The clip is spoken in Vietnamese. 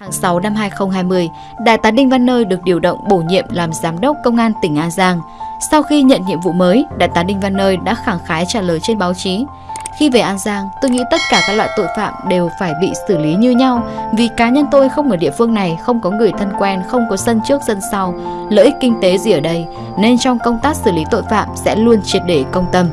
Tháng 6 năm 2020, Đại tá Đinh Văn Nơi được điều động bổ nhiệm làm Giám đốc Công an tỉnh An Giang. Sau khi nhận nhiệm vụ mới, Đại tá Đinh Văn Nơi đã khẳng khái trả lời trên báo chí. Khi về An Giang, tôi nghĩ tất cả các loại tội phạm đều phải bị xử lý như nhau vì cá nhân tôi không ở địa phương này, không có người thân quen, không có sân trước sân sau, lợi ích kinh tế gì ở đây, nên trong công tác xử lý tội phạm sẽ luôn triệt để công tâm.